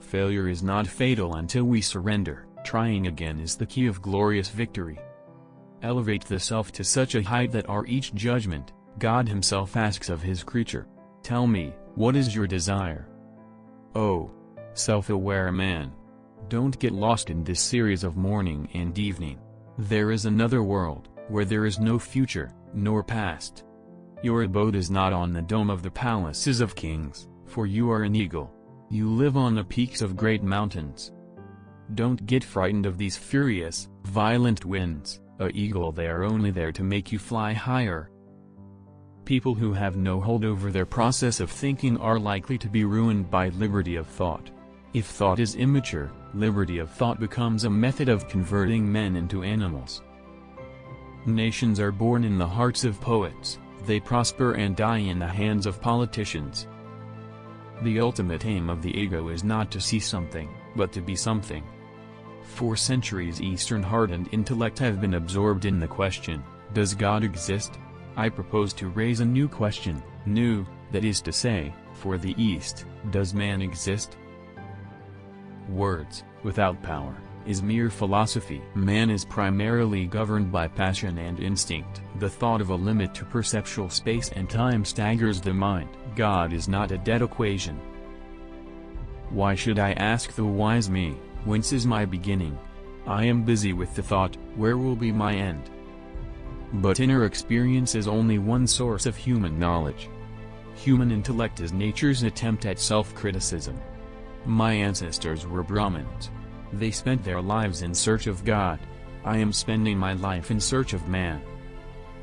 Failure is not fatal until we surrender, trying again is the key of glorious victory. Elevate the self to such a height that our each judgment, God himself asks of his creature, Tell me, what is your desire? Oh! Self-aware man! Don't get lost in this series of morning and evening. There is another world, where there is no future, nor past. Your abode is not on the dome of the palaces of kings, for you are an eagle. You live on the peaks of great mountains. Don't get frightened of these furious, violent winds, a eagle they are only there to make you fly higher. People who have no hold over their process of thinking are likely to be ruined by liberty of thought. If thought is immature, liberty of thought becomes a method of converting men into animals. Nations are born in the hearts of poets, they prosper and die in the hands of politicians. The ultimate aim of the ego is not to see something, but to be something. For centuries Eastern heart and intellect have been absorbed in the question, does God exist? I propose to raise a new question, new, that is to say, for the East, does man exist? Words, without power, is mere philosophy. Man is primarily governed by passion and instinct. The thought of a limit to perceptual space and time staggers the mind. God is not a dead equation. Why should I ask the wise me, whence is my beginning? I am busy with the thought, where will be my end? But inner experience is only one source of human knowledge. Human intellect is nature's attempt at self-criticism. My ancestors were Brahmins. They spent their lives in search of God. I am spending my life in search of man.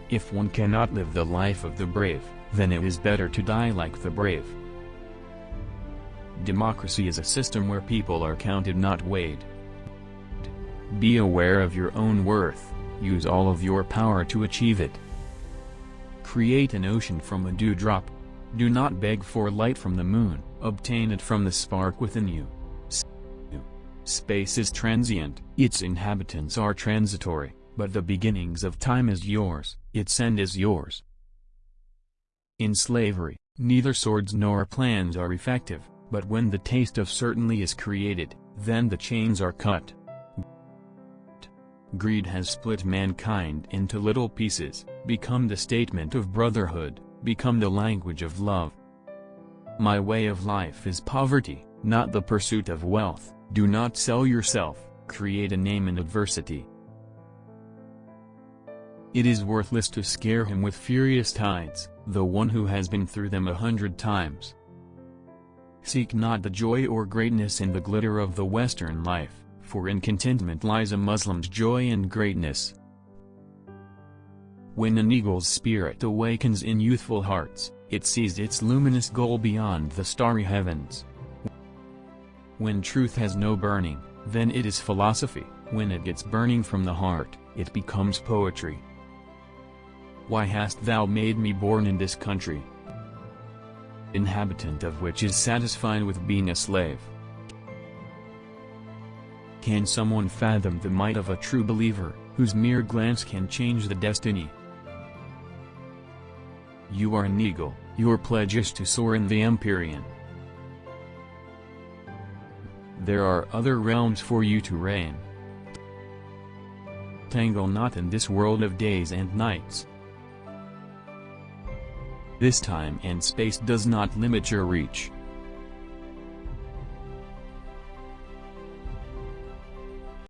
If one cannot live the life of the brave, then it is better to die like the brave. Democracy is a system where people are counted not weighed. Be aware of your own worth, use all of your power to achieve it. Create an ocean from a dewdrop. Do not beg for light from the moon, obtain it from the spark within you. Space is transient, its inhabitants are transitory, but the beginnings of time is yours, its end is yours. In slavery, neither swords nor plans are effective, but when the taste of certainty is created, then the chains are cut. Greed has split mankind into little pieces, become the statement of brotherhood, become the language of love. My way of life is poverty, not the pursuit of wealth, do not sell yourself, create a name in adversity. It is worthless to scare him with furious tides, the one who has been through them a hundred times. Seek not the joy or greatness in the glitter of the Western life, for in contentment lies a Muslim's joy and greatness. When an eagle's spirit awakens in youthful hearts, it sees its luminous goal beyond the starry heavens. When truth has no burning, then it is philosophy, when it gets burning from the heart, it becomes poetry. Why hast thou made me born in this country? Inhabitant of which is satisfied with being a slave. Can someone fathom the might of a true believer, whose mere glance can change the destiny? You are an eagle, your pledge is to soar in the Empyrean. There are other realms for you to reign. Tangle not in this world of days and nights. This time and space does not limit your reach.